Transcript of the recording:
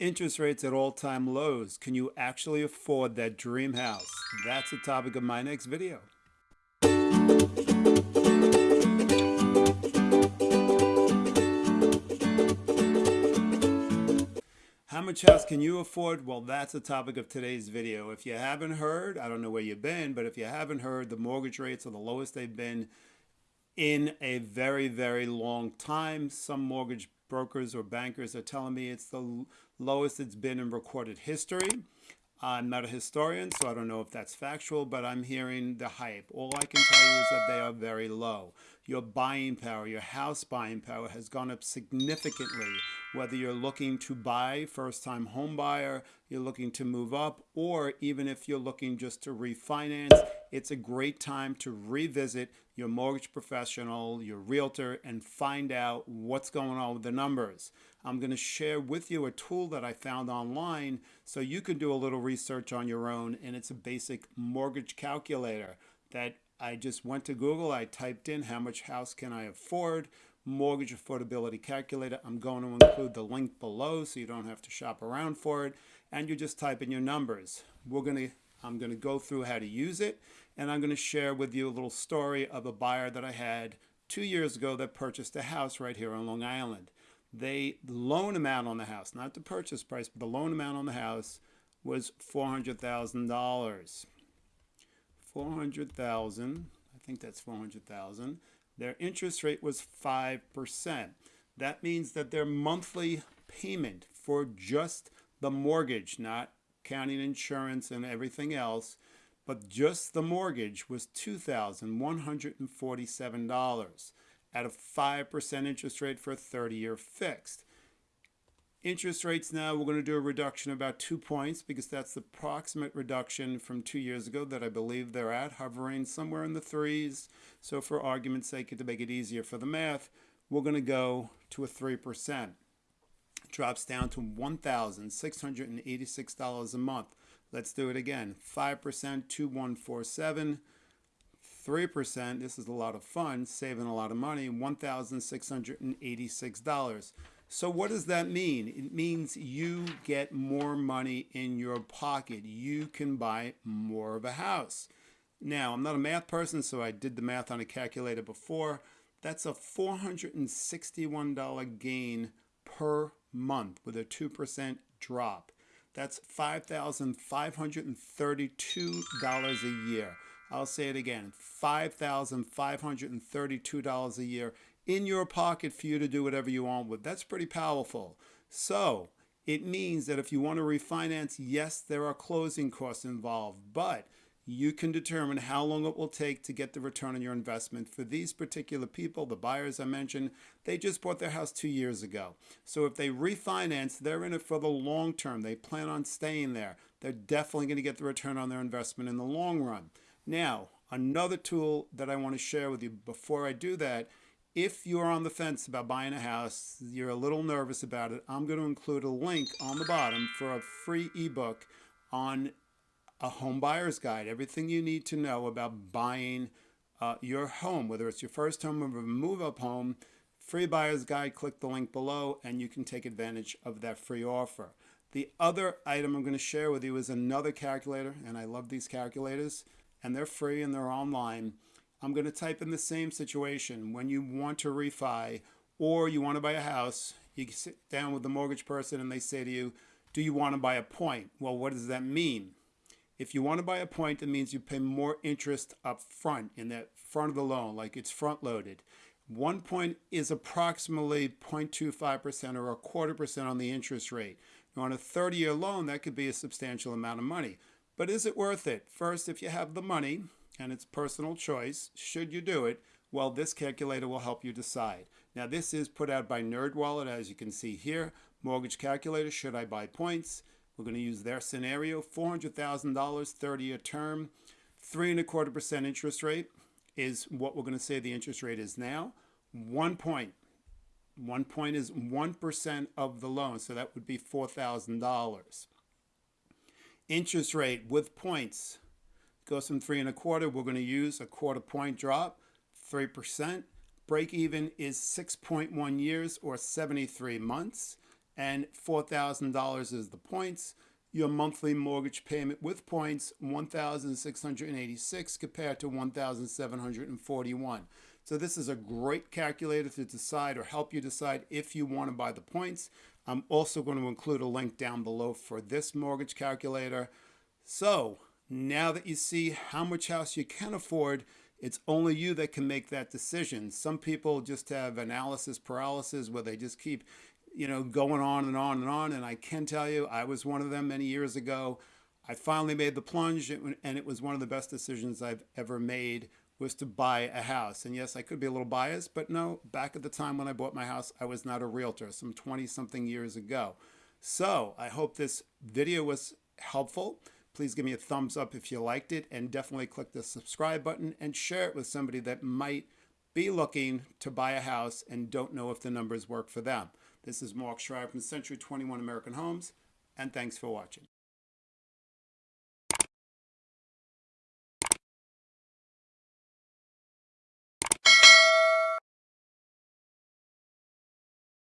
Interest rates at all-time lows. Can you actually afford that dream house? That's the topic of my next video. How much house can you afford? Well, that's the topic of today's video. If you haven't heard, I don't know where you've been, but if you haven't heard, the mortgage rates are the lowest they've been in a very, very long time. Some mortgage brokers or bankers are telling me it's the lowest it's been in recorded history. I'm not a historian, so I don't know if that's factual, but I'm hearing the hype. All I can tell you is that they are very low. Your buying power, your house buying power has gone up significantly. Whether you're looking to buy, first time home buyer, you're looking to move up, or even if you're looking just to refinance, it's a great time to revisit your mortgage professional, your realtor, and find out what's going on with the numbers. I'm going to share with you a tool that I found online so you can do a little research on your own, and it's a basic mortgage calculator that I just went to Google, I typed in how much house can I afford, mortgage affordability calculator. I'm going to include the link below so you don't have to shop around for it, and you just type in your numbers. We're going to I'm going to go through how to use it, and I'm going to share with you a little story of a buyer that I had two years ago that purchased a house right here on Long Island. They the loan amount on the house, not the purchase price, but the loan amount on the house was four hundred thousand dollars. Four hundred thousand. I think that's four hundred thousand. Their interest rate was five percent. That means that their monthly payment for just the mortgage, not counting insurance and everything else, but just the mortgage was $2,147 at a 5% interest rate for a 30-year fixed. Interest rates now, we're going to do a reduction of about two points because that's the approximate reduction from two years ago that I believe they're at, hovering somewhere in the threes. So for argument's sake, to make it easier for the math, we're going to go to a 3% drops down to $1,686 a month. Let's do it again. 5%, 2147. 3%, this is a lot of fun, saving a lot of money, $1,686. So what does that mean? It means you get more money in your pocket. You can buy more of a house. Now, I'm not a math person, so I did the math on a calculator before. That's a $461 gain per month with a 2% drop. That's $5,532 a year. I'll say it again, $5,532 a year in your pocket for you to do whatever you want with. That's pretty powerful. So it means that if you want to refinance, yes, there are closing costs involved, but you can determine how long it will take to get the return on your investment. For these particular people, the buyers I mentioned, they just bought their house two years ago. So if they refinance, they're in it for the long term. They plan on staying there. They're definitely going to get the return on their investment in the long run. Now, another tool that I want to share with you before I do that, if you're on the fence about buying a house, you're a little nervous about it, I'm going to include a link on the bottom for a free ebook on a home buyer's guide, everything you need to know about buying uh, your home, whether it's your first home or a move up home, free buyer's guide, click the link below and you can take advantage of that free offer. The other item I'm going to share with you is another calculator, and I love these calculators, and they're free and they're online. I'm going to type in the same situation when you want to refi or you want to buy a house, you sit down with the mortgage person and they say to you, do you want to buy a point? Well, what does that mean? If you want to buy a point, it means you pay more interest up front in that front of the loan, like it's front loaded. One point is approximately 0.25% or a quarter percent on the interest rate. Now, on a 30 year loan, that could be a substantial amount of money. But is it worth it? First, if you have the money, and it's personal choice, should you do it? Well, this calculator will help you decide. Now, this is put out by NerdWallet, as you can see here. Mortgage calculator, should I buy points? We're going to use their scenario, $400,000, 30-year term, three and a quarter percent interest rate is what we're going to say the interest rate is now. One point, one point is 1% of the loan, so that would be $4,000. Interest rate with points goes from three and a quarter. We're going to use a quarter point drop, 3%. Break even is 6.1 years or 73 months and $4,000 is the points. Your monthly mortgage payment with points 1,686 compared to 1,741. So this is a great calculator to decide or help you decide if you want to buy the points. I'm also going to include a link down below for this mortgage calculator. So now that you see how much house you can afford, it's only you that can make that decision. Some people just have analysis paralysis where they just keep, you know, going on and on and on. And I can tell you, I was one of them many years ago. I finally made the plunge, and it was one of the best decisions I've ever made was to buy a house. And yes, I could be a little biased, but no, back at the time when I bought my house, I was not a realtor, some 20 something years ago. So I hope this video was helpful. Please give me a thumbs up if you liked it and definitely click the subscribe button and share it with somebody that might be looking to buy a house and don't know if the numbers work for them. This is Mark Schreier from Century 21 American Homes and thanks for watching.